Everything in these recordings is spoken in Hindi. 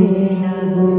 रे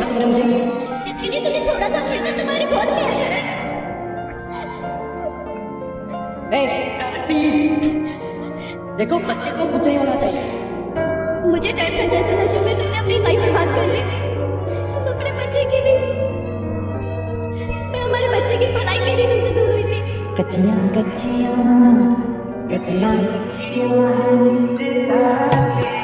छोड़ा तुमने मुझे जिसके लिए तुझे छोड़ा था फिर से तुम्हारी बहुत प्यार कर देखो बच्चे को कुछ नहीं होना चाहिए। मुझे डर था जैसे नशे में तुमने अपनी लाइफ बात कर ली। तुम अपने बच्चे की भी मैं हमारे बच्चे की भलाई के लिए तुमसे दूर हुई थी। कच्चिया कच्चिया कच्चिया कच्चिया।